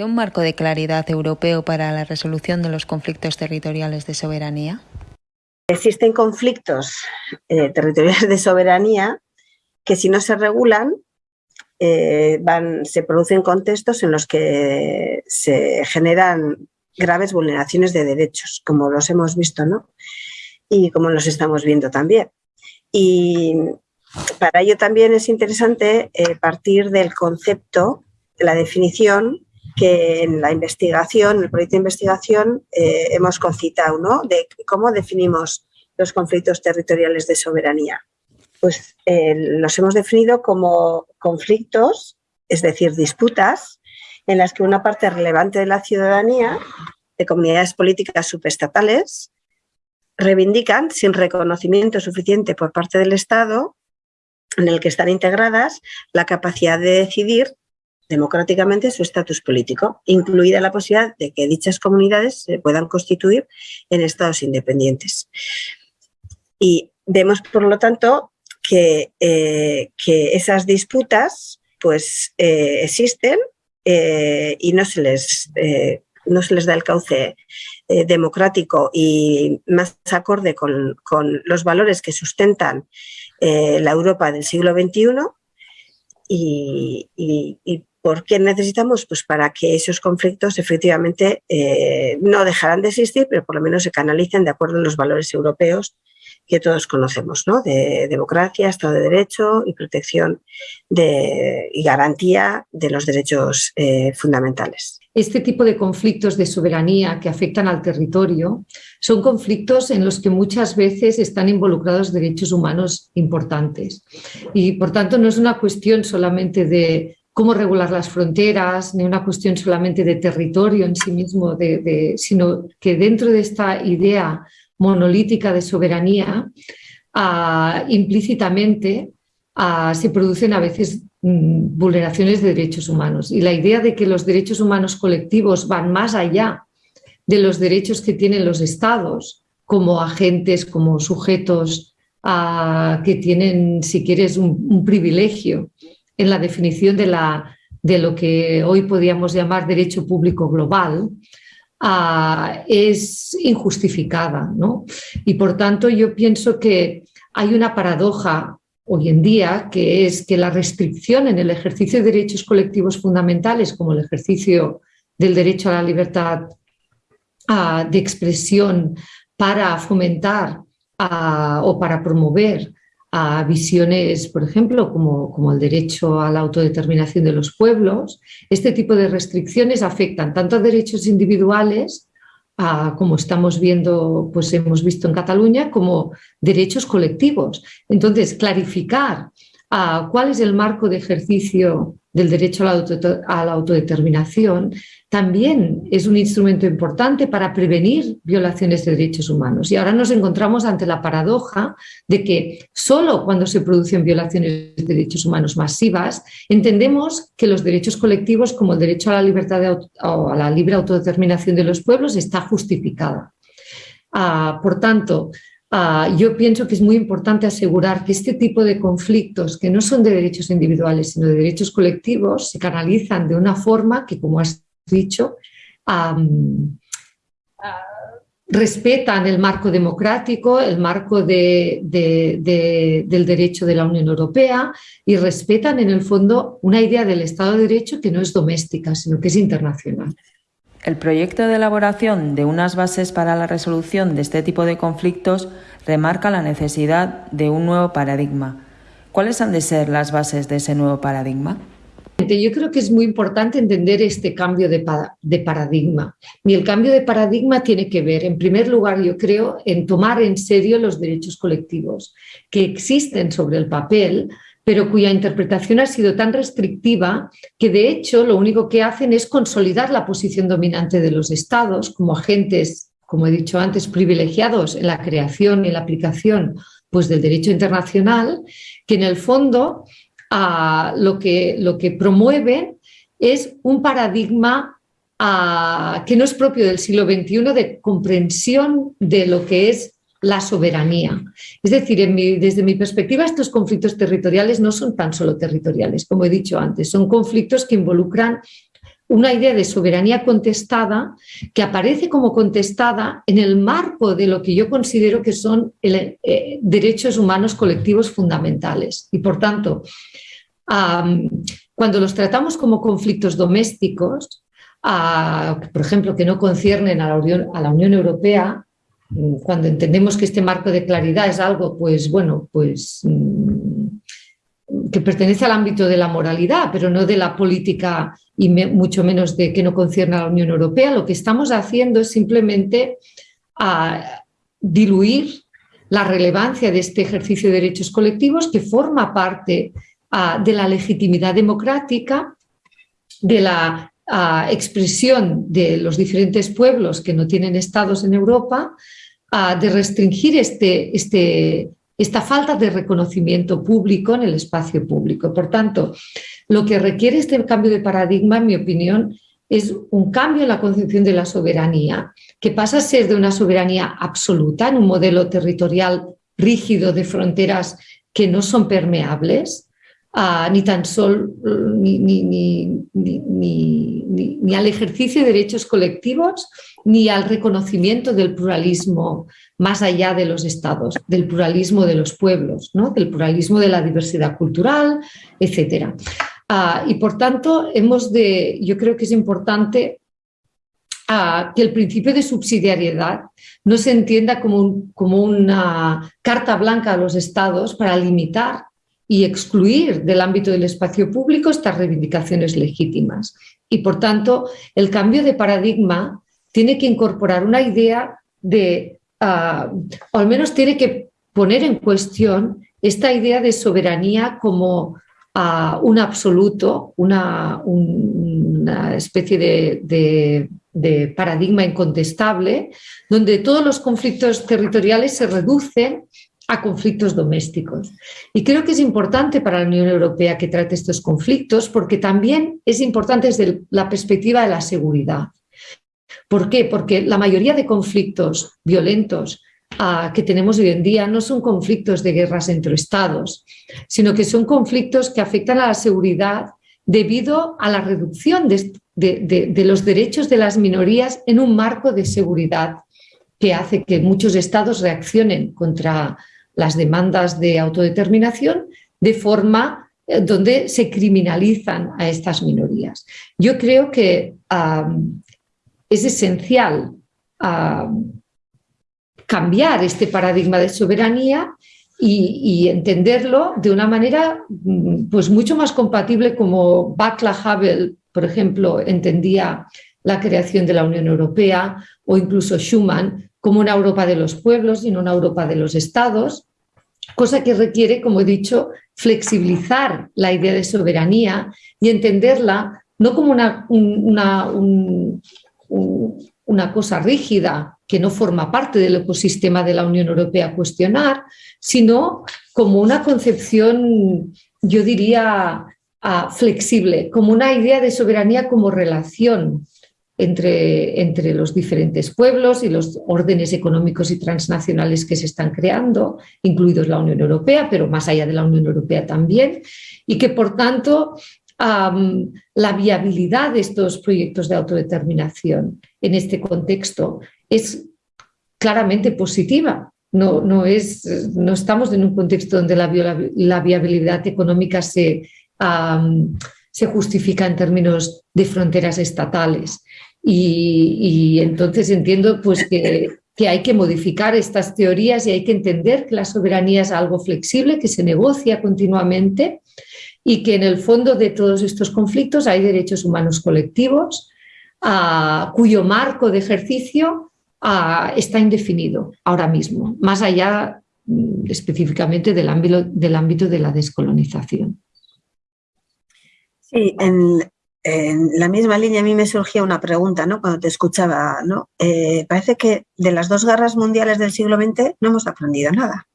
qué un marco de claridad europeo para la resolución de los conflictos territoriales de soberanía? Existen conflictos eh, territoriales de soberanía que si no se regulan eh, van, se producen contextos en los que se generan graves vulneraciones de derechos, como los hemos visto, ¿no? Y como los estamos viendo también. Y para ello también es interesante eh, partir del concepto, la definición que en la investigación, en el proyecto de investigación, eh, hemos concitado. De cómo definimos los conflictos territoriales de soberanía. Pues eh, los hemos definido como conflictos, es decir, disputas, en las que una parte relevante de la ciudadanía, de comunidades políticas subestatales, reivindican sin reconocimiento suficiente por parte del Estado, en el que están integradas, la capacidad de decidir democráticamente su estatus político, incluida la posibilidad de que dichas comunidades se puedan constituir en estados independientes. Y vemos, por lo tanto, que, eh, que esas disputas pues, eh, existen eh, y no se, les, no se les da el cauce democrático y más acorde con, con, los valores que sustentan la Europa del siglo XXI y, ¿Por qué necesitamos? Pues para que esos conflictos efectivamente no dejarán de existir, pero por lo menos se canalicen de acuerdo a los valores europeos que todos conocemos, ¿no? de democracia, Estado de Derecho y protección de, y garantía de los derechos eh, fundamentales. Este tipo de conflictos de soberanía que afectan al territorio son conflictos en los que muchas veces están involucrados derechos humanos importantes. Y por tanto no es una cuestión solamente de cómo regular las fronteras, ni una cuestión solamente de territorio en sí mismo, sino que dentro de esta idea monolítica de soberanía, ah, implícitamente ah, se producen a veces mm, vulneraciones de derechos humanos. Y la idea de que los derechos humanos colectivos van más allá de los derechos que tienen los estados como agentes, como sujetos ah, que tienen, si quieres, un, privilegio en la definición de, la, de lo que hoy podríamos llamar derecho público global, Ah, es injustificada. ¿no? Y por tanto yo pienso que hay una paradoja hoy en día, que es que la restricción en el ejercicio de derechos colectivos fundamentales, como el ejercicio del derecho a la libertad ah, de expresión para fomentar ah, o para promover a visiones, por ejemplo, como, como, el derecho a la autodeterminación de los pueblos, este tipo de restricciones afectan tanto a derechos individuales, como estamos viendo, pues hemos visto en Cataluña, como derechos colectivos. Entonces, clarificar cuál es el marco de ejercicio del derecho a la, autodeterminación también es un instrumento importante para prevenir violaciones de derechos humanos. Y ahora nos encontramos ante la paradoja de que solo cuando se producen violaciones de derechos humanos masivas entendemos que los derechos colectivos como el derecho a la libertad o a la libre autodeterminación de los pueblos está justificada. Ah, por tanto, Ah, yo pienso que es muy importante asegurar que este tipo de conflictos, que no son de derechos individuales, sino de derechos colectivos, se canalizan de una forma que, como has dicho, respetan el marco democrático, el marco del derecho de la Unión Europea y respetan en el fondo una idea del Estado de Derecho que no es doméstica, sino que es internacional. El proyecto de elaboración de unas bases para la resolución de este tipo de conflictos remarca la necesidad de un nuevo paradigma. ¿Cuáles han de ser las bases de ese nuevo paradigma? Yo creo que es muy importante entender este cambio de, paradigma. Y el cambio de paradigma tiene que ver, en primer lugar, yo creo, en tomar en serio los derechos colectivos que existen sobre el papel, pero cuya interpretación ha sido tan restrictiva que de hecho lo único que hacen es consolidar la posición dominante de los estados como agentes, como he dicho antes, privilegiados en la creación y la aplicación pues, del derecho internacional, que en el fondo ah, lo, que, lo que promueven es un paradigma ah, que no es propio del siglo XXI de comprensión de lo que es la soberanía. Es decir, desde mi perspectiva, estos conflictos territoriales no son tan solo territoriales, como he dicho antes, son conflictos que involucran una idea de soberanía contestada que aparece como contestada en el marco de lo que yo considero que son eh, derechos humanos colectivos fundamentales. Y por tanto, cuando los tratamos como conflictos domésticos, por ejemplo, que no conciernen a la, Unión, a la Unión Europea, cuando entendemos que este marco de claridad es algo, pues bueno, pues mm, que pertenece al ámbito de la moralidad, pero no de la política y mucho menos de que no concierne a la Unión Europea, lo que estamos haciendo es simplemente a diluir la relevancia de este ejercicio de derechos colectivos que forma parte de la legitimidad democrática, de la expresión de los diferentes pueblos que no tienen estados en Europa, de restringir este, este esta falta de reconocimiento público en el espacio público. Por tanto, lo que requiere este cambio de paradigma, en mi opinión, es un cambio en la concepción de la soberanía, que pasa a ser de una soberanía absoluta en un modelo territorial rígido de fronteras que no son permeables, ni tan solo ni, al ejercicio de derechos colectivos, ni al reconocimiento del pluralismo más allá de los estados, del pluralismo de los pueblos, ¿no? del pluralismo de la diversidad cultural, etc. Ah, y por tanto, hemos de, yo creo que es importante ah, que el principio de subsidiariedad no se entienda como, como una carta blanca a los estados para limitar y excluir del ámbito del espacio público estas reivindicaciones legítimas. Y por tanto, el cambio de paradigma tiene que incorporar una idea de o al menos tiene que poner en cuestión esta idea de soberanía como un absoluto, una, especie de, de, paradigma incontestable, donde todos los conflictos territoriales se reducen a conflictos domésticos. Y creo que es importante para la Unión Europea que trate estos conflictos porque también es importante desde la perspectiva de la seguridad. ¿Por qué? Porque la mayoría de conflictos violentos ah, que tenemos hoy en día no son conflictos de guerras entre estados, sino que son conflictos que afectan a la seguridad debido a la reducción de, los derechos de las minorías en un marco de seguridad que hace que muchos estados reaccionen contra las demandas de autodeterminación de forma eh, donde se criminalizan a estas minorías. Yo creo que es esencial cambiar este paradigma de soberanía y, entenderlo de una manera mm, pues mucho más compatible como Václav Havel, por ejemplo, entendía la creación de la Unión Europea o incluso Schuman como una Europa de los pueblos y no una Europa de los estados, cosa que requiere, como he dicho, flexibilizar la idea de soberanía y entenderla no como una, un, una cosa rígida que no forma parte del ecosistema de la Unión Europea cuestionar, sino como una concepción, yo diría, ah, flexible, como una idea de soberanía como relación entre, entre, los diferentes pueblos y los órdenes económicos y transnacionales que se están creando, incluidos la Unión Europea, pero más allá de la Unión Europea también, y que por tanto la viabilidad de estos proyectos de autodeterminación en este contexto es claramente positiva. No, no, es, no estamos en un contexto donde la, viabilidad económica se, se justifica en términos de fronteras estatales. Y, entonces entiendo pues, que, que hay que modificar estas teorías y hay que entender que la soberanía es algo flexible, que se negocia continuamente y que en el fondo de todos estos conflictos hay derechos humanos colectivos cuyo marco de ejercicio está indefinido ahora mismo, más allá mm, específicamente del ámbito, del ámbito de la descolonización. Sí, en, la misma línea a mí me surgía una pregunta ¿no? cuando te escuchaba. ¿no? Eh, parece que de las dos guerras mundiales del siglo XX no hemos aprendido nada.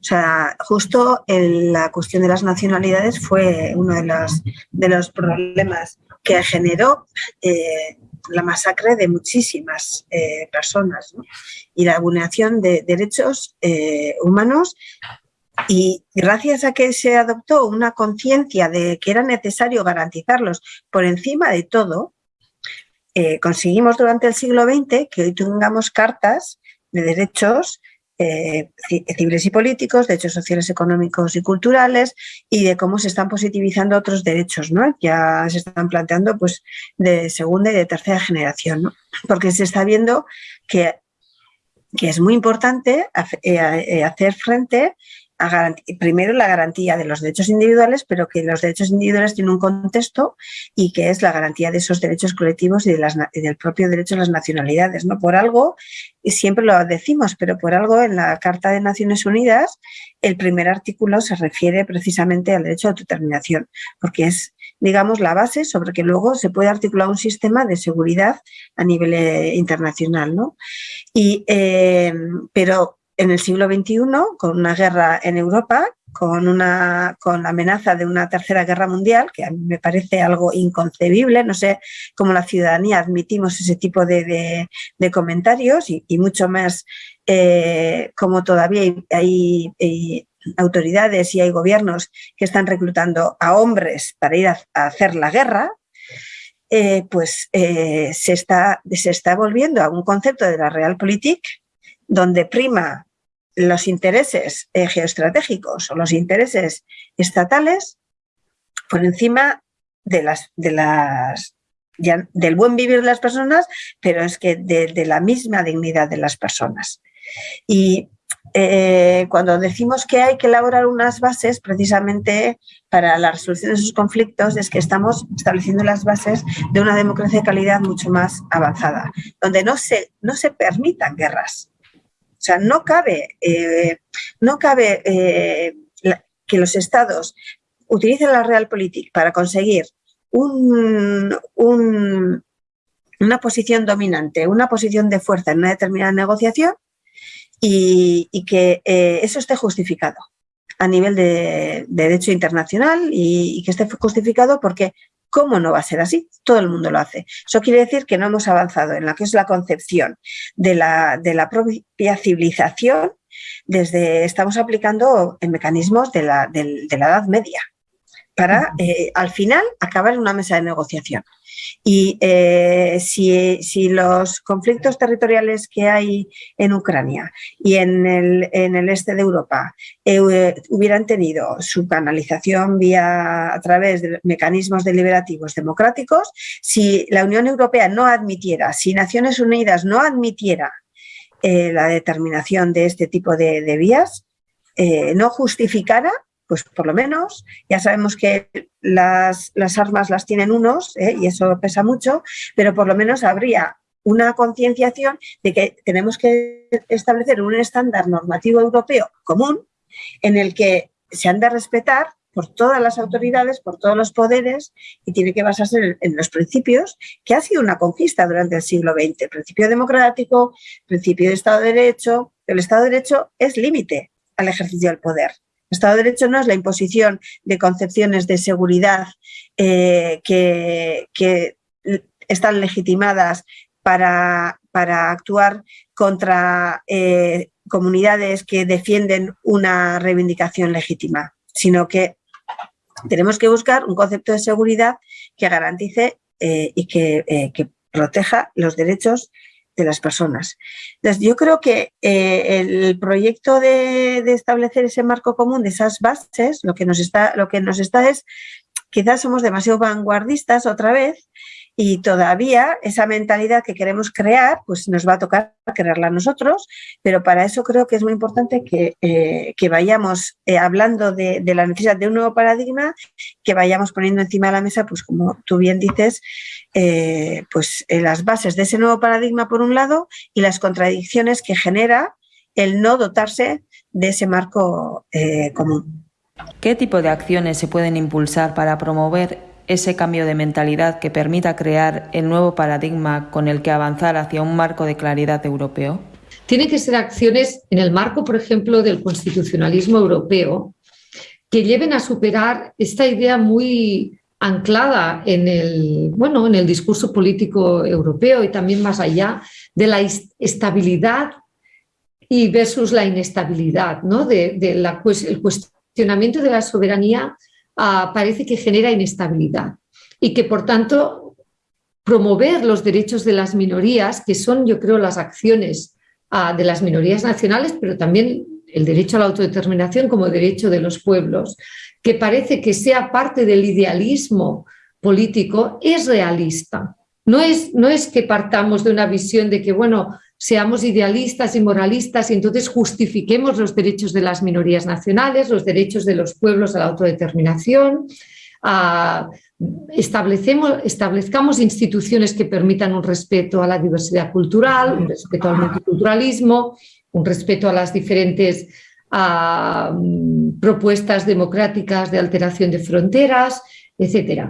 O sea, justo la cuestión de las nacionalidades fue uno de los, de los problemas que generó eh, la masacre de muchísimas eh, personas y la vulneración de derechos humanos Y gracias a que se adoptó una conciencia de que era necesario garantizarlos por encima de todo, eh, conseguimos durante el siglo XX que hoy tengamos cartas de derechos eh, civiles y políticos, derechos sociales, económicos y culturales y de cómo se están positivizando otros derechos, ¿no? Ya se están planteando pues de segunda y de tercera generación, ¿no? Porque se está viendo que, que es muy importante eh, hacer frente primero la garantía de los derechos individuales, pero que los derechos individuales tienen un contexto y que es la garantía de esos derechos colectivos y, del propio derecho a las nacionalidades. ¿no? Por algo, y siempre lo decimos, pero por algo en la Carta de Naciones Unidas el primer artículo se refiere precisamente al derecho a autodeterminación, porque es digamos, la base sobre que luego se puede articular un sistema de seguridad a nivel eh, internacional. ¿no? Y, eh, pero en el siglo XXI, con una guerra en Europa, con, una, con la amenaza de una tercera guerra mundial, que a mí me parece algo inconcebible, no sé cómo la ciudadanía admitimos ese tipo de, comentarios y, mucho más eh, como todavía hay, autoridades y hay gobiernos que están reclutando a hombres para ir a, hacer la guerra, eh, pues eh, se, está, se está volviendo a un concepto de la realpolitik donde prima los intereses eh, geoestratégicos o los intereses estatales por encima de las, de las del buen vivir de las personas, pero es que de, la misma dignidad de las personas. Y eh, cuando decimos que hay que elaborar unas bases precisamente para la resolución de esos conflictos, es que estamos estableciendo las bases de una democracia de calidad mucho más avanzada, donde no se, no se permitan guerras, o sea, no cabe, eh, no cabe eh, que los estados utilicen la realpolitik para conseguir una posición dominante, una posición de fuerza en una determinada negociación y, que eh, eso esté justificado a nivel de, derecho internacional y, que esté justificado porque ¿Cómo no va a ser así? Todo el mundo lo hace. Eso quiere decir que no hemos avanzado en la que es la concepción de la, de la propia civilización desde, estamos aplicando en mecanismos de la, de la Edad Media para eh, al final acabar en una mesa de negociación. Y eh, si, los conflictos territoriales que hay en Ucrania y en el, en el este de Europa eh, hubieran tenido su canalización vía a través de mecanismos deliberativos democráticos, si la Unión Europea no admitiera, si Naciones Unidas no admitiera la determinación de este tipo de, de vías, no justificara pues por lo menos ya sabemos que las, armas las tienen unos ¿eh? y eso pesa mucho, pero por lo menos habría una concienciación de que tenemos que establecer un estándar normativo europeo común en el que se han de respetar por todas las autoridades, por todos los poderes y tiene que basarse en, los principios que ha sido una conquista durante el siglo XX. principio democrático, principio de Estado de Derecho. El Estado de Derecho es límite al ejercicio del poder. Estado de Derecho no es la imposición de concepciones de seguridad eh, que, están legitimadas para, actuar contra eh, comunidades que defienden una reivindicación legítima, sino que tenemos que buscar un concepto de seguridad que garantice eh, y que proteja los derechos de las personas. Entonces, yo creo que eh, el proyecto de, establecer ese marco común de esas bases, lo que nos está, lo que nos está es, quizás somos demasiado vanguardistas otra vez y todavía esa mentalidad que queremos crear, pues nos va a tocar crearla nosotros, pero para eso creo que es muy importante que, eh, vayamos eh, hablando de, de, la necesidad de un nuevo paradigma, que vayamos poniendo encima de la mesa, pues como tú bien dices, eh, pues las bases de ese nuevo paradigma por un lado y las contradicciones que genera el no dotarse de ese marco común. ¿Qué tipo de acciones se pueden impulsar para promover ese cambio de mentalidad que permita crear el nuevo paradigma con el que avanzar hacia un marco de claridad europeo? Tienen que ser acciones en el marco, por ejemplo, del constitucionalismo europeo, que lleven a superar esta idea muy anclada en el, bueno, en el discurso político europeo y también más allá de la estabilidad y versus la inestabilidad, ¿no? De, la, el cuestionamiento de la soberanía ah, parece que genera inestabilidad y que por tanto promover los derechos de las minorías, que son yo creo las acciones ah, de las minorías nacionales, pero también el derecho a la autodeterminación como derecho de los pueblos, que parece que sea parte del idealismo político, es realista. No es, no es que partamos de una visión de que, bueno, seamos idealistas y moralistas y entonces justifiquemos los derechos de las minorías nacionales, los derechos de los pueblos a la autodeterminación, establezcamos instituciones que permitan un respeto a la diversidad cultural, un respeto al multiculturalismo, un respeto a las diferentes propuestas democráticas de alteración de fronteras, etc.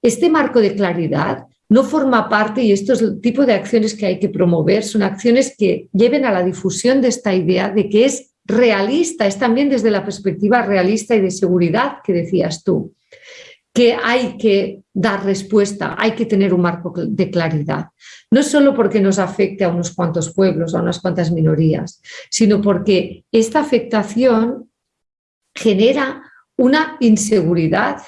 este marco de claridad no forma parte, y esto es tipo de acciones que hay que promover, son acciones que lleven a la difusión de esta idea de que es realista, es también desde la perspectiva realista y de seguridad que decías tú, que hay que dar respuesta, hay que tener un marco de claridad. No solo porque nos afecte a unos cuantos pueblos, a unas cuantas minorías, sino porque esta afectación genera una inseguridad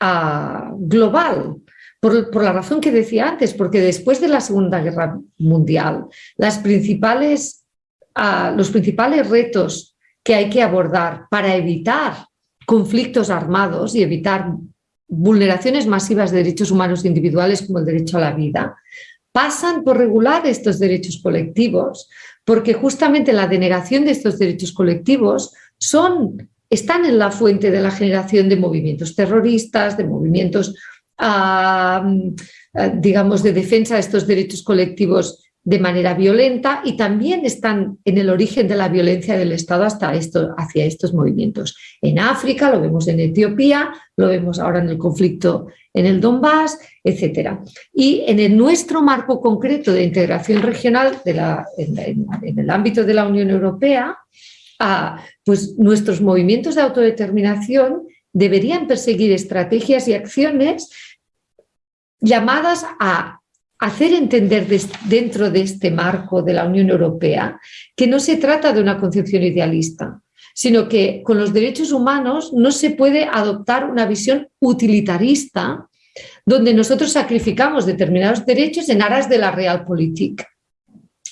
ah, global, por, la razón que decía antes, porque después de la Segunda Guerra Mundial, ah, los principales retos que hay que abordar para evitar conflictos armados y evitar vulneraciones masivas de derechos humanos individuales como el derecho a la vida, pasan por regular estos derechos colectivos, porque justamente la denegación de estos derechos colectivos son, están en la fuente de la generación de movimientos terroristas, de movimientos digamos, de defensa de estos derechos colectivos de manera violenta y también están en el origen de la violencia del Estado hasta esto, hacia estos movimientos. En África, lo vemos en Etiopía, lo vemos ahora en el conflicto en el Donbass, etc. Y en el nuestro marco concreto de integración regional en, el ámbito de la Unión Europea, pues nuestros movimientos de autodeterminación deberían perseguir estrategias y acciones llamadas a hacer entender dentro de este marco de la Unión Europea que no se trata de una concepción idealista, sino que con los derechos humanos no se puede adoptar una visión utilitarista donde nosotros sacrificamos determinados derechos en aras de la realpolitik.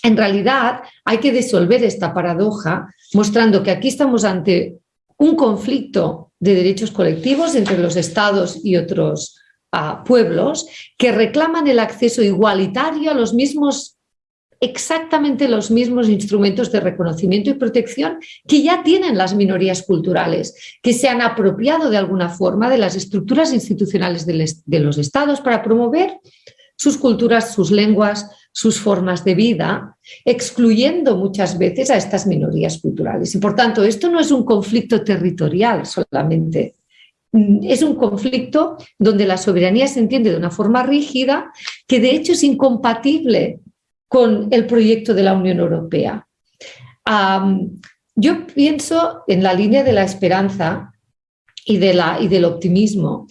En realidad hay que disolver esta paradoja mostrando que aquí estamos ante un conflicto de derechos colectivos entre los estados y otros pueblos que reclaman el acceso igualitario a los mismos exactamente los mismos instrumentos de reconocimiento y protección que ya tienen las minorías culturales, que se han apropiado de alguna forma de las estructuras institucionales de los estados para promover sus culturas, sus lenguas, sus formas de vida, excluyendo muchas veces a estas minorías culturales. Y por tanto, esto no es un conflicto territorial solamente, es un conflicto donde la soberanía se entiende de una forma rígida que de hecho es incompatible con el proyecto de la Unión Europea. yo pienso en la línea de la esperanza y, de la, y del optimismo,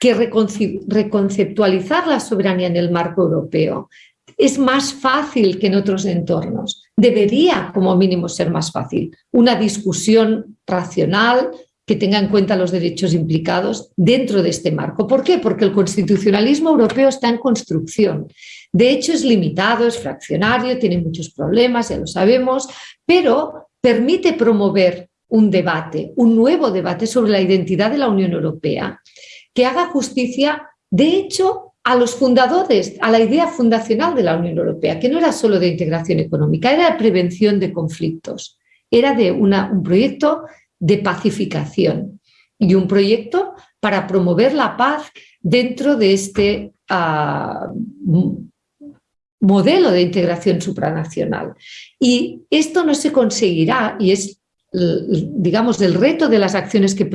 que reconceptualizar la soberanía en el marco europeo es más fácil que en otros entornos. Debería, como mínimo, ser más fácil. Una discusión racional, que tenga en cuenta los derechos implicados dentro de este marco. ¿Por qué? Porque el constitucionalismo europeo está en construcción. De hecho, es limitado, es fraccionario, tiene muchos problemas, ya lo sabemos, pero permite promover un debate, un nuevo debate sobre la identidad de la Unión Europea, que haga justicia, de hecho, a los fundadores, a la idea fundacional de la Unión Europea, que no era solo de integración económica, era de prevención de conflictos, era de un proyecto de pacificación y un proyecto para promover la paz dentro de este ah, modelo de integración supranacional. Y esto no se conseguirá, y es digamos, el reto de las acciones que,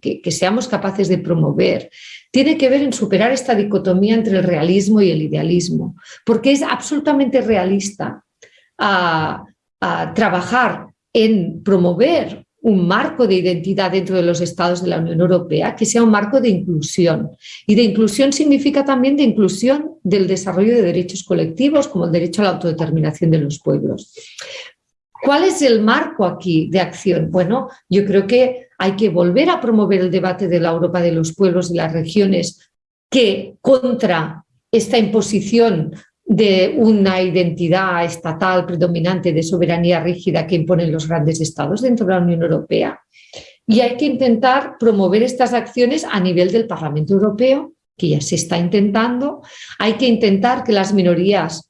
que, que, seamos capaces de promover, tiene que ver en superar esta dicotomía entre el realismo y el idealismo, porque es absolutamente realista a, ah, a trabajar en promover un marco de identidad dentro de los estados de la Unión Europea que sea un marco de inclusión. Y de inclusión significa también de inclusión del desarrollo de derechos colectivos, como el derecho a la autodeterminación de los pueblos. ¿Cuál es el marco aquí de acción? Bueno, yo creo que hay que volver a promover el debate de la Europa de los pueblos y las regiones que contra esta imposición de una identidad estatal predominante de soberanía rígida que imponen los grandes estados dentro de la Unión Europea. Y hay que intentar promover estas acciones a nivel del Parlamento Europeo, que ya se está intentando. Hay que intentar que las minorías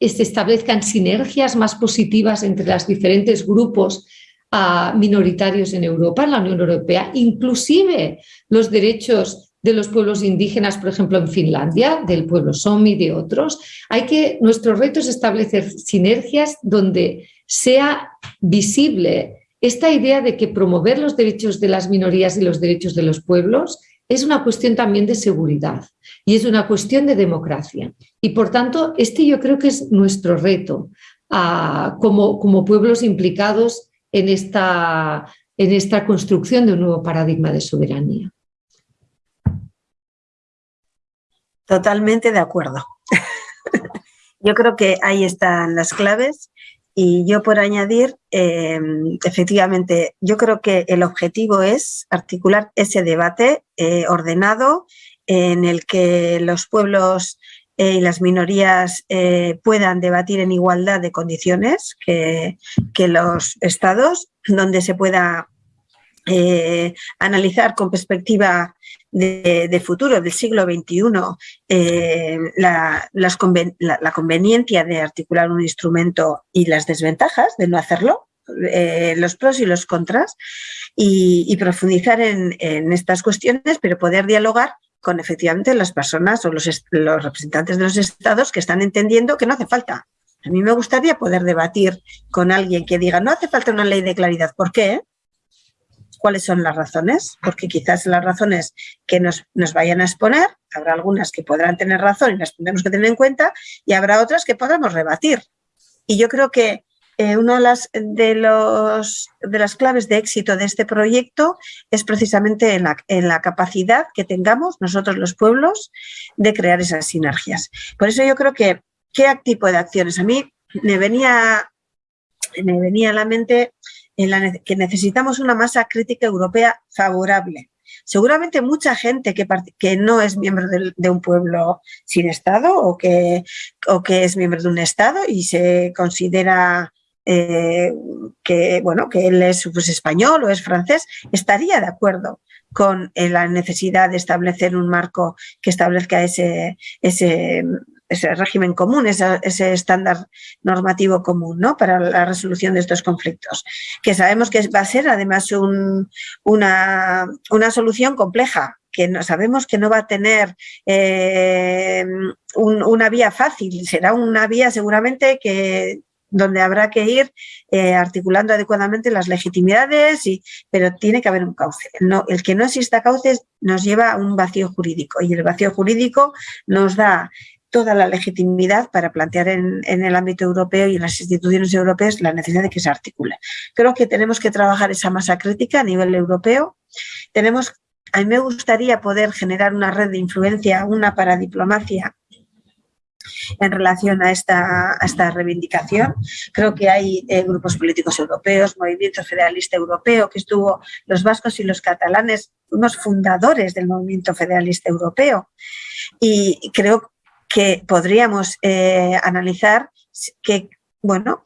se establezcan sinergias más positivas entre los diferentes grupos ah, minoritarios en Europa, en la Unión Europea, inclusive los derechos de los pueblos indígenas, por ejemplo, en Finlandia, del pueblo Somi, de otros. Hay que, nuestro reto es establecer sinergias donde sea visible esta idea de que promover los derechos de las minorías y los derechos de los pueblos es una cuestión también de seguridad y es una cuestión de democracia. Y por tanto, este yo creo que es nuestro reto ah, como, como pueblos implicados en esta, en esta construcción de un nuevo paradigma de soberanía. Totalmente de acuerdo. yo creo que ahí están las claves y yo por añadir, em, efectivamente, yo creo que el objetivo es articular ese debate eh, ordenado en el que los pueblos eh, y las minorías eh, puedan debatir en igualdad de condiciones que los estados, donde se pueda eh, analizar con perspectiva de, futuro, del siglo XXI, eh, la, conveniencia de articular un instrumento y las desventajas de no hacerlo, eh, los pros y los contras, y, profundizar en, estas cuestiones, pero poder dialogar con efectivamente las personas o los, los representantes de los estados que están entendiendo que no hace falta. A mí me gustaría poder debatir con alguien que diga, no hace falta una ley de claridad. ¿Por qué? Cuáles son las razones, porque quizás las razones que nos, vayan a exponer, habrá algunas que podrán tener razón y las tendremos que tener en cuenta, y habrá otras que podamos rebatir. Y yo creo que eh, una de las, de, los, de las claves de éxito de este proyecto es precisamente en la, en la capacidad que tengamos nosotros los pueblos de crear esas sinergias. Por eso yo creo que, ¿qué tipo de acciones? A mí me venía, me venía a la mente que necesitamos una masa crítica europea favorable. Seguramente mucha gente que, que no es miembro de, un pueblo sin Estado o que, o que es miembro de un Estado y se considera eh, que, bueno, que él es pues, español o es francés, estaría de acuerdo con eh, la necesidad de establecer un marco que establezca ese, ese ese régimen común, ese, estándar normativo común ¿no? para la resolución de estos conflictos, que sabemos que va a ser además una, una solución compleja, que no, sabemos que no va a tener eh, una vía fácil, será una vía seguramente que donde habrá que ir eh, articulando adecuadamente las legitimidades, y, pero tiene que haber un cauce. No, el que no exista cauce nos lleva a un vacío jurídico y el vacío jurídico nos da toda la legitimidad para plantear en, el ámbito europeo y en las instituciones europeas la necesidad de que se articule. Creo que tenemos que trabajar esa masa crítica a nivel europeo. Tenemos, a mí me gustaría poder generar una red de influencia, una paradiplomacia en relación a esta, esta reivindicación. Creo que hay eh, grupos políticos europeos, Movimiento Federalista Europeo, que estuvo los vascos y los catalanes, unos fundadores del Movimiento Federalista Europeo. Y creo que podríamos eh, analizar qué bueno,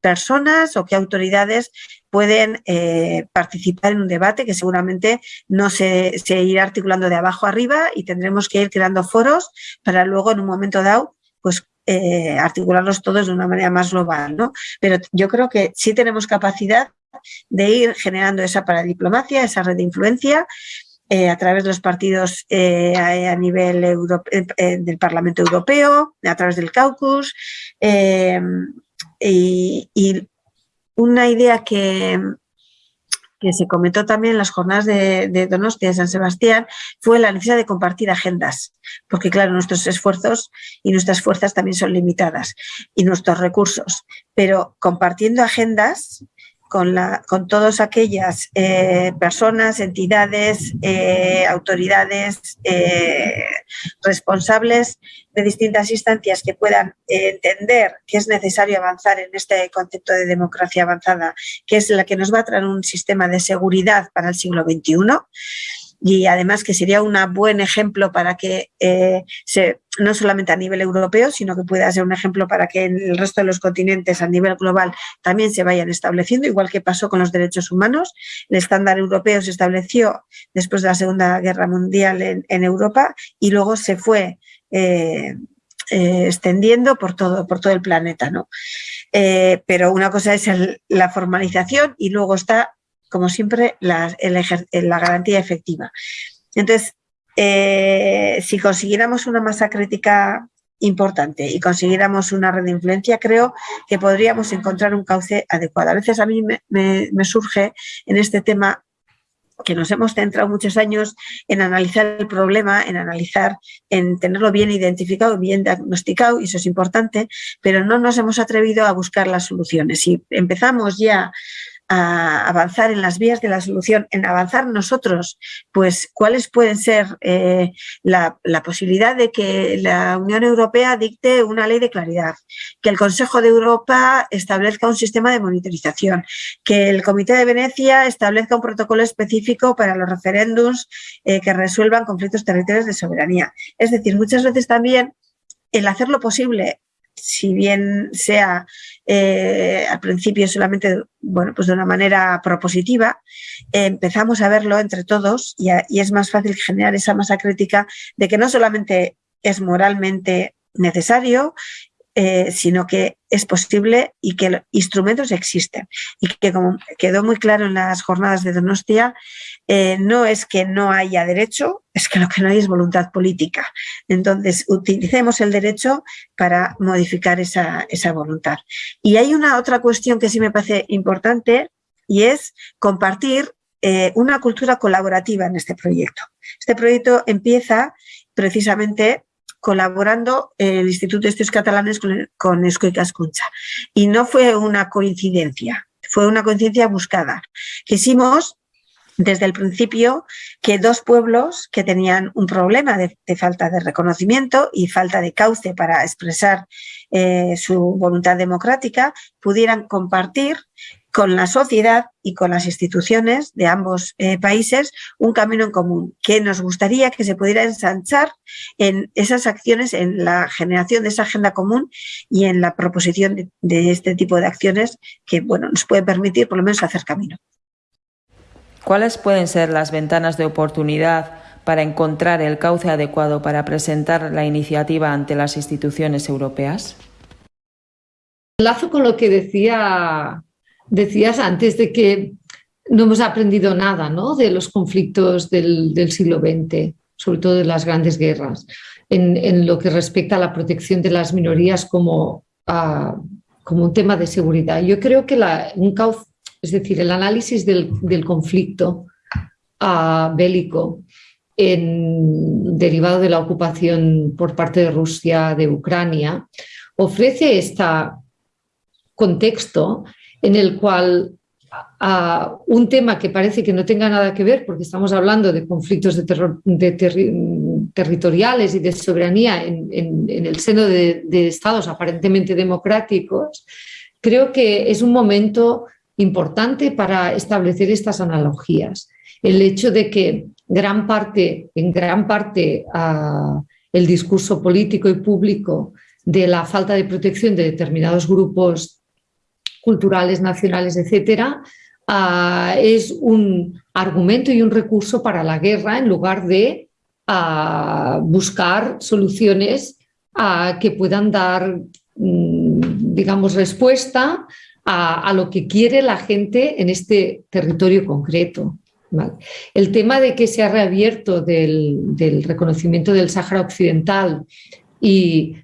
personas o qué autoridades pueden eh, participar en un debate que seguramente no se, irá articulando de abajo arriba y tendremos que ir creando foros para luego en un momento dado pues eh, articularlos todos de una manera más global, ¿no? Pero yo creo que sí tenemos capacidad de ir generando esa paradiplomacia, esa red de influencia eh, a través de los partidos eh, a, nivel eh, del Parlamento Europeo, a través del caucus. Y, una idea que, que se comentó también en las jornadas de, de, Donostia de San Sebastián fue la necesidad de compartir agendas, porque claro, nuestros esfuerzos y nuestras fuerzas también son limitadas y nuestros recursos, pero compartiendo agendas con, la, con todas aquellas eh, personas, entidades, eh, autoridades eh, responsables de distintas instancias que puedan entender que es necesario avanzar en este concepto de democracia avanzada, que es la que nos va a traer un sistema de seguridad para el siglo XXI y además que sería un buen ejemplo para que eh, se, no solamente a nivel europeo, sino que pueda ser un ejemplo para que en el resto de los continentes a nivel global también se vayan estableciendo, igual que pasó con los derechos humanos. El estándar europeo se estableció después de la Segunda Guerra Mundial en, Europa y luego se fue eh, eh, extendiendo por todo, por todo el planeta. ¿no? pero una cosa es la formalización y luego está como siempre, la, garantía efectiva. Entonces, eh, si consiguiéramos una masa crítica importante y consiguiéramos una red de influencia, creo que podríamos encontrar un cauce adecuado. A veces a mí me, surge en este tema que nos hemos centrado muchos años en analizar el problema, en analizar, en tenerlo bien identificado, bien diagnosticado, y eso es importante, pero no nos hemos atrevido a buscar las soluciones. Si empezamos ya a avanzar en las vías de la solución, en avanzar nosotros, pues cuáles pueden ser eh, la, posibilidad de que la Unión Europea dicte una ley de claridad, que el Consejo de Europa establezca un sistema de monitorización, que el Comité de Venecia establezca un protocolo específico para los referéndums eh, que resuelvan conflictos territoriales de soberanía. Es decir, muchas veces también el hacerlo posible si bien sea eh, al principio solamente bueno, pues de una manera propositiva, empezamos a verlo entre todos y, es más fácil generar esa masa crítica de que no solamente es moralmente necesario eh, sino que es posible y que los instrumentos existen. Y que como quedó muy claro en las jornadas de Donostia, eh, no es que no haya derecho, es que lo que no hay es voluntad política. Entonces, utilicemos el derecho para modificar esa, voluntad. Y hay una otra cuestión que sí me parece importante y es compartir eh, una cultura colaborativa en este proyecto. Este proyecto empieza precisamente colaborando el Instituto de Estudios Catalanes con, con Escoicas Y no fue una coincidencia, fue una coincidencia buscada. Quisimos desde el principio que dos pueblos que tenían un problema de, falta de reconocimiento y falta de cauce para expresar eh, su voluntad democrática pudieran compartir con la sociedad y con las instituciones de ambos eh, países un camino en común que nos gustaría que se pudiera ensanchar en esas acciones, en la generación de esa agenda común y en la proposición de, este tipo de acciones que bueno, nos pueden permitir por lo menos hacer camino. ¿Cuáles pueden ser las ventanas de oportunidad para encontrar el cauce adecuado para presentar la iniciativa ante las instituciones europeas? Lazo con lo que decía decías antes de que no hemos aprendido nada ¿no? de los conflictos del, siglo XX, sobre todo de las grandes guerras, en, lo que respecta a la protección de las minorías como, ah, como un tema de seguridad. Yo creo que la, un es decir, el análisis del, conflicto ah, bélico derivado de la ocupación por parte de Rusia de Ucrania ofrece este contexto en el cual a un tema que parece que no tenga nada que ver, porque estamos hablando de conflictos territoriales y de soberanía en, el seno de, estados aparentemente democráticos, creo que es un momento importante para establecer estas analogías. El hecho de que gran parte, en gran parte el discurso político y público de la falta de protección de determinados grupos culturales, nacionales, etcétera, ah, es un argumento y un recurso para la guerra en lugar de ah, buscar soluciones ah, que puedan dar, mm, digamos, respuesta a, lo que quiere la gente en este territorio concreto. El tema de que se ha reabierto del, reconocimiento del Sáhara Occidental y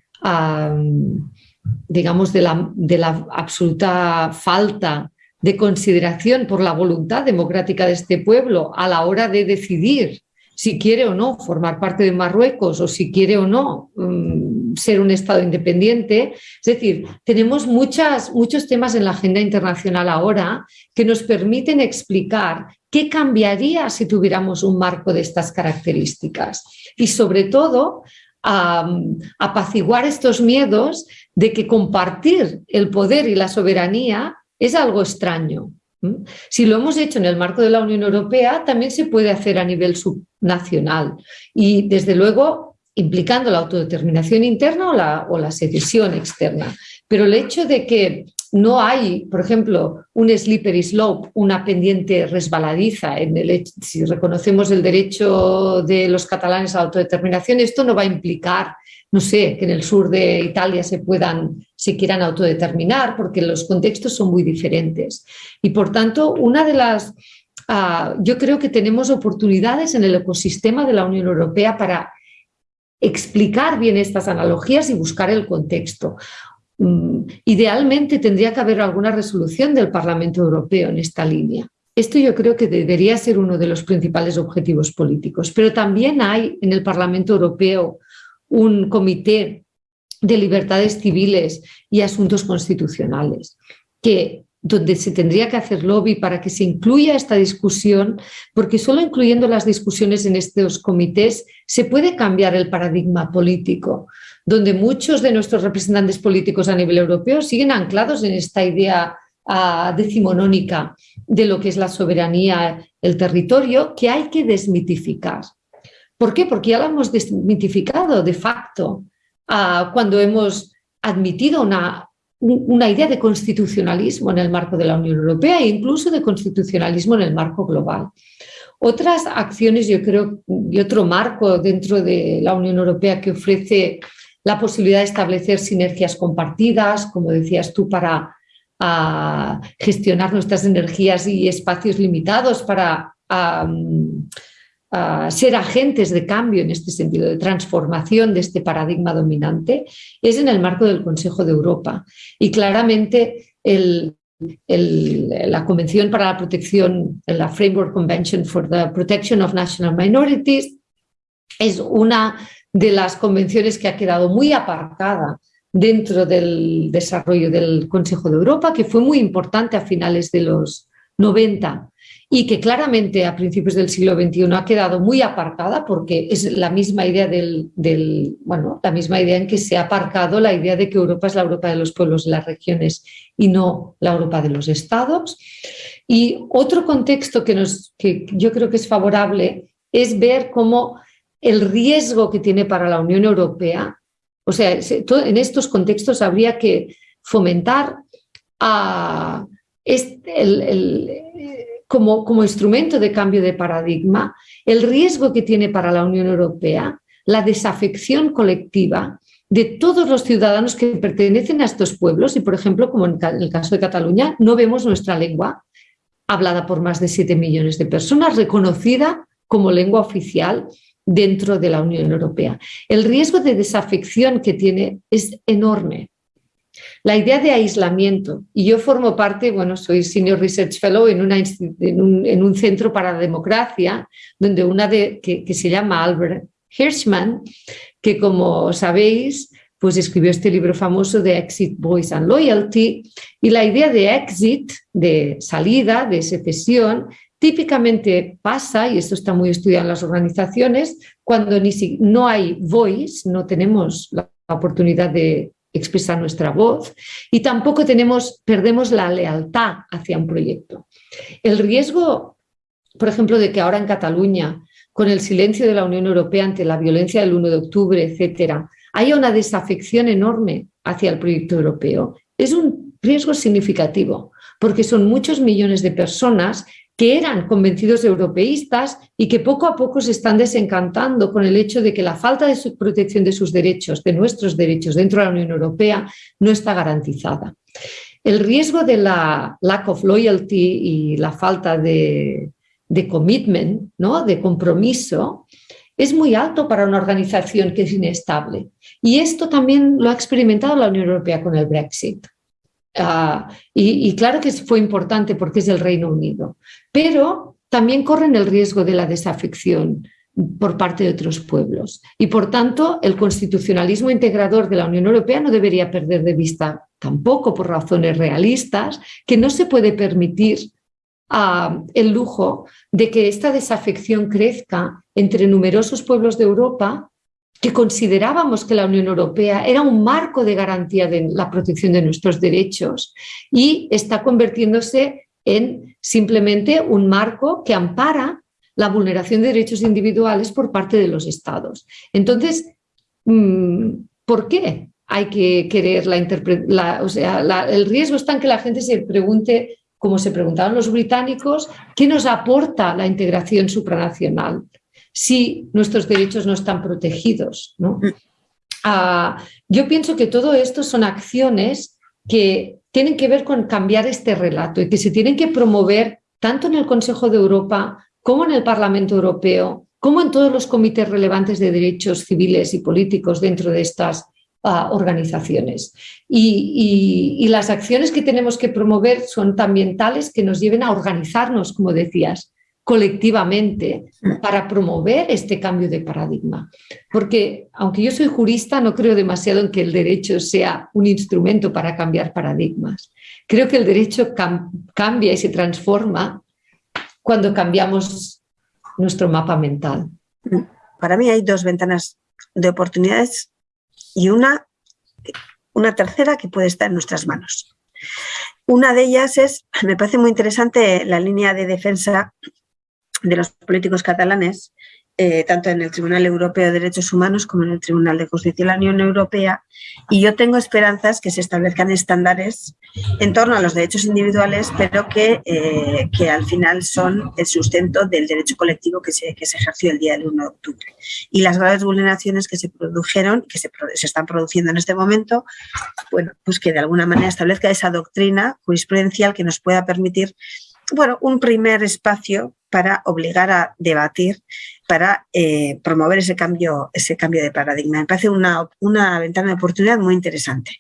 digamos, de la, absoluta falta de consideración por la voluntad democrática de este pueblo a la hora de decidir si quiere o no formar parte de Marruecos o si quiere o no mm, ser un Estado independiente. Es decir, tenemos muchos temas en la agenda internacional ahora que nos permiten explicar qué cambiaría si tuviéramos un marco de estas características. Y sobre todo, apaciguar estos miedos de que compartir el poder y la soberanía es algo extraño. Si lo hemos hecho en el marco de la Unión Europea, también se puede hacer a nivel subnacional y, desde luego, implicando la autodeterminación interna o la, o la secesión externa. Pero el hecho de que no hay, por ejemplo, un slippery slope, una pendiente resbaladiza, en el, si reconocemos el derecho de los catalanes a la autodeterminación, esto no va a implicar no sé, que en el sur de Italia se puedan, se quieran autodeterminar, porque los contextos son muy diferentes. Y por tanto, una de las, ah, yo creo que tenemos oportunidades en el ecosistema de la Unión Europea para explicar bien estas analogías y buscar el contexto. Mm, idealmente tendría que haber alguna resolución del Parlamento Europeo en esta línea. Esto yo creo que debería ser uno de los principales objetivos políticos, pero también hay en el Parlamento Europeo un comité de libertades civiles y asuntos constitucionales, que, donde se tendría que hacer lobby para que se incluya esta discusión, porque solo incluyendo las discusiones en estos comités se puede cambiar el paradigma político, donde muchos de nuestros representantes políticos a nivel europeo siguen anclados en esta idea uh, decimonónica de lo que es la soberanía, el territorio, que hay que desmitificar. ¿Por qué? Porque ya lo hemos desmitificado de facto ah, cuando hemos admitido una, una idea de constitucionalismo en el marco de la Unión Europea e incluso de constitucionalismo en el marco global. Otras acciones, yo creo, y otro marco dentro de la Unión Europea que ofrece la posibilidad de establecer sinergias compartidas, como decías tú, para gestionar nuestras energías y espacios limitados, para ser agentes de cambio en este sentido, de transformación de este paradigma dominante, es en el marco del Consejo de Europa. Y claramente la Convención para la Protección, la Framework Convention for the Protection of National Minorities, es una de las convenciones que ha quedado muy aparcada dentro del desarrollo del Consejo de Europa, que fue muy importante a finales de los 90 y que claramente a principios del siglo XXI ha quedado muy aparcada porque es la misma idea del, bueno, la misma idea en que se ha aparcado la idea de que Europa es la Europa de los pueblos y las regiones y no la Europa de los estados. Y otro contexto que, nos, que yo creo que es favorable es ver cómo el riesgo que tiene para la Unión Europea, o sea, en estos contextos habría que fomentar este, el, como, como instrumento de cambio de paradigma, el riesgo que tiene para la Unión Europea la desafección colectiva de todos los ciudadanos que pertenecen a estos pueblos. Y, por ejemplo, como en el caso de Cataluña, no vemos nuestra lengua hablada por más de 7 millones de personas, reconocida como lengua oficial dentro de la Unión Europea. El riesgo de desafección que tiene es enorme. La idea de aislamiento, y yo formo parte, bueno, soy Senior Research Fellow en, una, en, un, centro para la democracia, donde una de, que, se llama Albert Hirschman, que como sabéis, pues escribió este libro famoso de Exit, Voice and Loyalty, y la idea de exit, de salida, de secesión, típicamente pasa, y esto está muy estudiado en las organizaciones, cuando ni si, no hay voice, no tenemos la oportunidad de expresar nuestra voz y tampoco tenemos, perdemos la lealtad hacia un proyecto. El riesgo, por ejemplo, de que ahora en Cataluña, con el silencio de la Unión Europea ante la violencia del 1 de octubre, etcétera, haya una desafección enorme hacia el proyecto europeo, es un riesgo significativo, porque son muchos millones de personas que eran convencidos europeístas y que poco a poco se están desencantando con el hecho de que la falta de protección de sus derechos, de nuestros derechos dentro de la Unión Europea, no está garantizada. El riesgo de la lack of loyalty y la falta de, commitment, ¿no? de compromiso, es muy alto para una organización que es inestable. Y esto también lo ha experimentado la Unión Europea con el Brexit. Ah, y, claro que fue importante porque es el Reino Unido, pero también corren el riesgo de la desafección por parte de otros pueblos. Y por tanto, el constitucionalismo integrador de la Unión Europea no debería perder de vista tampoco por razones realistas que no se puede permitir ah, el lujo de que esta desafección crezca entre numerosos pueblos de Europa que considerábamos que la Unión Europea era un marco de garantía de la protección de nuestros derechos y está convirtiéndose en simplemente un marco que ampara la vulneración de derechos individuales por parte de los estados. Entonces, mm, ¿por qué hay que querer la interpretación? O sea, el riesgo está en que la gente se pregunte, como se preguntaban los británicos, ¿qué nos aporta la integración supranacional si nuestros derechos no están protegidos? ¿no? Mm. Ah, yo pienso que todo esto son acciones que tienen que ver con cambiar este relato y que se tienen que promover tanto en el Consejo de Europa como en el Parlamento Europeo, como en todos los comités relevantes de derechos civiles y políticos dentro de estas ah, organizaciones. Y, las acciones que tenemos que promover son también tales que nos lleven a organizarnos, como decías, colectivamente para promover este cambio de paradigma. Porque aunque yo soy jurista, no creo demasiado en que el derecho sea un instrumento para cambiar paradigmas. Creo que el derecho cambia y se transforma cuando cambiamos nuestro mapa mental? Para mí hay dos ventanas de oportunidades y una, una tercera que puede estar en nuestras manos. Una de ellas es, me parece muy interesante la línea de defensa de los políticos catalanes eh, tanto en el Tribunal Europeo de Derechos Humanos como en el Tribunal de Justicia de la Unión Europea y yo tengo esperanzas que se establezcan estándares en torno a los derechos individuales, pero que, eh, que al final son el sustento del derecho colectivo que se, que se ejerció el día del 1 de octubre. Y las graves vulneraciones que se produjeron, que se, se están produciendo en este momento, bueno, pues que de alguna manera establezca esa doctrina jurisprudencial que nos pueda permitir bueno, un primer espacio para obligar a debatir, para eh, promover ese cambio, ese cambio de paradigma. Me parece una, ventana de oportunidad muy interesante.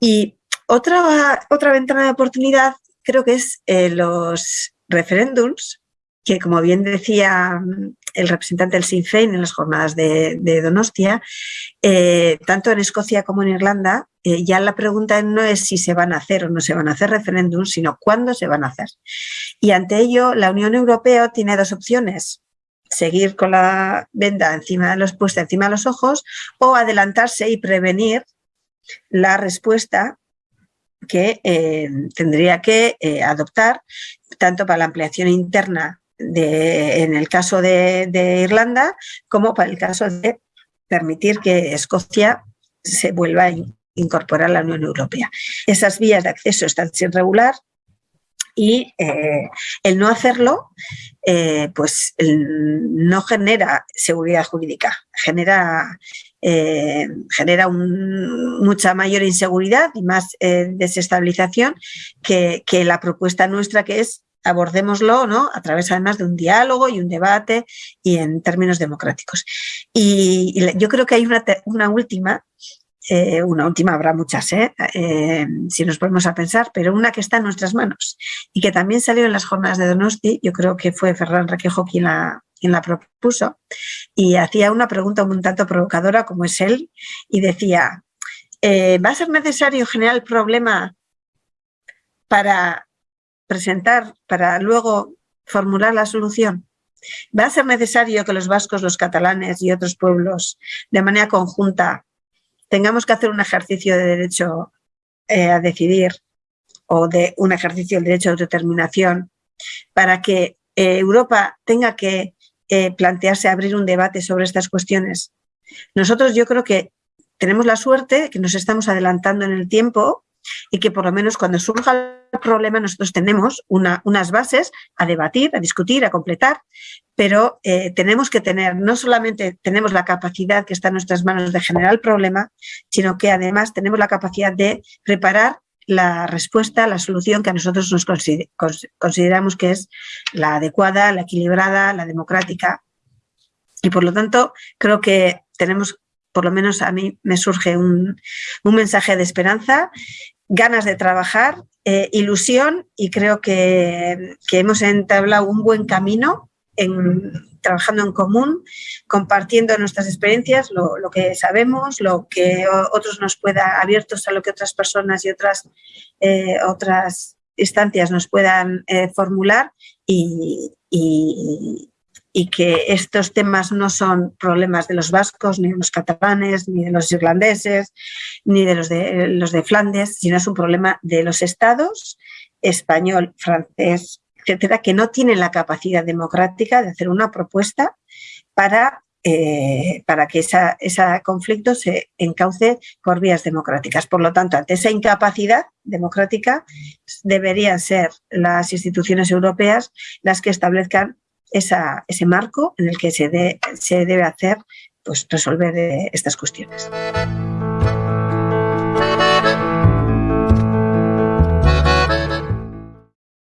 Y otra, otra ventana de oportunidad creo que es eh, los referéndums, que como bien decía el representante del Sinn Féin en las jornadas de, Donostia, eh, tanto en Escocia como en Irlanda, eh, ya la pregunta no es si se van a hacer o no se van a hacer referéndums, sino cuándo se van a hacer. Y ante ello, la Unión Europea tiene dos opciones seguir con la venda encima de los puesta encima de los ojos o adelantarse y prevenir la respuesta que eh, tendría que adoptar tanto para la ampliación interna en el caso de, Irlanda como para el caso de permitir que Escocia se vuelva a incorporar a la Unión Europea. Esas vías de acceso están sin regular y eh, el no hacerlo eh, pues no genera seguridad jurídica, genera, eh, genera mucha mayor inseguridad y más desestabilización que, que la propuesta nuestra que es abordémoslo ¿no? a través además de un diálogo y un debate y en términos democráticos. Y, yo creo que hay una, última, eh, una última habrá muchas, ¿eh? ¿eh? si nos ponemos a pensar, pero una que está en nuestras manos y que también salió en las jornadas de Donosti, yo creo que fue Ferran Requejo quien la, quien la propuso, y hacía una pregunta un tanto provocadora como es él, y decía, ¿va a ser necesario generar el problema para presentar para luego formular la solución? ¿Va a ser necesario que los vascos, los catalanes y otros pueblos de manera conjunta tengamos que hacer un ejercicio de derecho eh, a decidir o de un ejercicio del derecho de autodeterminación para que eh, Europa tenga que eh, plantearse abrir un debate sobre estas cuestiones? Nosotros yo creo que tenemos la suerte que nos estamos adelantando en el tiempo y que por lo menos cuando surja el problema nosotros tenemos unas bases a debatir, a discutir, a completar, pero eh, tenemos que tener, no solamente tenemos la capacidad que está en nuestras manos de generar el problema, sino que además tenemos la capacidad de preparar la respuesta, la solución que a nosotros nos consideramos que es la adecuada, la equilibrada, la democrática. Y por lo tanto, creo que tenemos por lo menos a mí me surge un, mensaje de esperanza, ganas de trabajar, eh, ilusión y creo que, hemos entablado un buen camino trabajando en común, compartiendo nuestras experiencias, lo, que sabemos, lo que otros nos puedan, abiertos a lo que otras personas y otras, eh, otras instancias nos puedan eh, formular y que estos temas no son problemas de los vascos, ni de los catalanes, ni de los irlandeses, ni de los de, los de Flandes, sino es un problema de los estados, español, francés, etcétera, que no tienen la capacidad democrática de hacer una propuesta para, eh, para que ese conflicto se encauce por vías democráticas. Por lo tanto, ante esa incapacidad democrática, deberían ser las instituciones europeas las que establezcan ese marco en el que se, se debe hacer, pues resolver eh, estas cuestiones.